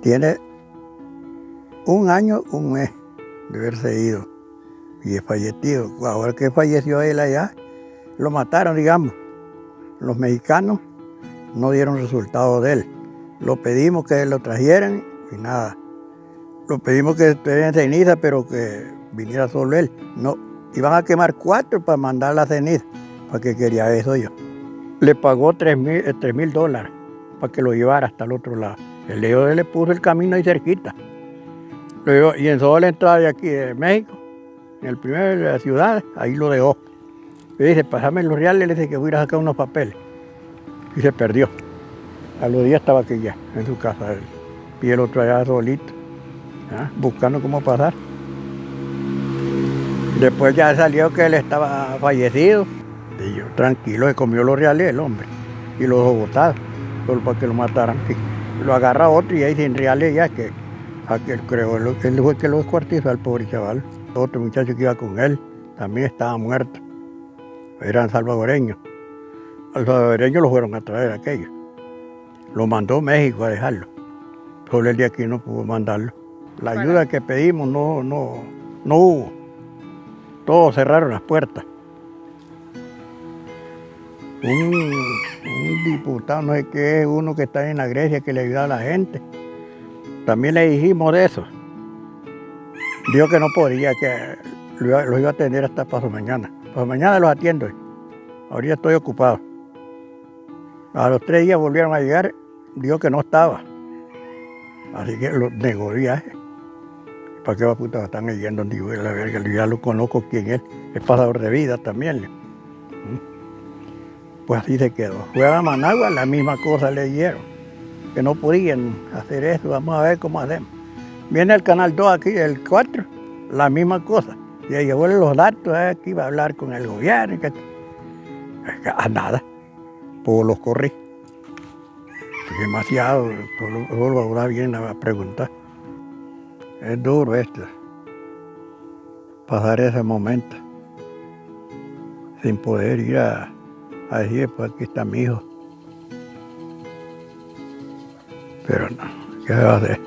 Tiene un año, un mes de haberse ido y es fallecido. Ahora que falleció él allá, lo mataron, digamos. Los mexicanos no dieron resultado de él. Lo pedimos que lo trajeran y nada. Lo pedimos que estuviera en ceniza, pero que viniera solo él. No, iban a quemar cuatro para mandar la ceniza, para que quería eso yo. Le pagó tres mil, eh, mil dólares para que lo llevara hasta el otro lado. El de le puso el camino ahí cerquita. y en toda la entrada de aquí de México, en el primero de la ciudad, ahí lo dejó. Y dice, pásame los reales, le dice que voy a sacar unos papeles. Y se perdió. A los días estaba aquí ya, en su casa. Y el otro allá solito, buscando cómo pasar. Después ya salió que él estaba fallecido. Y yo, tranquilo, se comió los reales el hombre. Y los botados, solo para que lo mataran. Lo agarra otro y ahí sin reales ya que aquel creo, él fue que lo descuartizó al pobre chaval. Otro muchacho que iba con él también estaba muerto. Eran salvadoreños. Los salvadoreños lo fueron a traer aquello. Lo mandó México a dejarlo. Solo el de aquí no pudo mandarlo. La ayuda que pedimos no, no, no hubo. Todos cerraron las puertas. Un, diputado, no sé qué uno que está en la Grecia que le ayuda a la gente. También le dijimos de eso. Dijo que no podía, que lo iba, a atender hasta paso mañana. Paso mañana los atiendo. Ahorita estoy ocupado. A los tres días volvieron a llegar, dijo que no estaba. Así que lo negó viaje. ¿Para qué va puta están yendo? Digo, la verga, ya lo conozco quién es. Es pasador de vida también. Pues así se quedó. Fue a Managua, la misma cosa le dieron. Que no podían hacer eso, vamos a ver cómo hacemos. Viene el canal 2 aquí, el 4, la misma cosa. Y ahí llevó los datos, eh, aquí va a hablar con el gobierno. Que... A nada pues los corrí. Demasiado, solo ahora viene a preguntar. Es duro esto, pasar ese momento, sin poder ir a, decir, pues aquí está mi hijo. Pero no, ¿qué va a hacer?